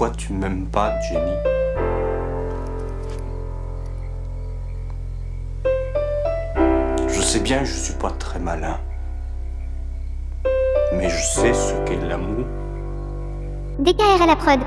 Pourquoi tu m'aimes pas, Jenny Je sais bien que je suis pas très malin. Mais je sais ce qu'est l'amour. DKR à la prod.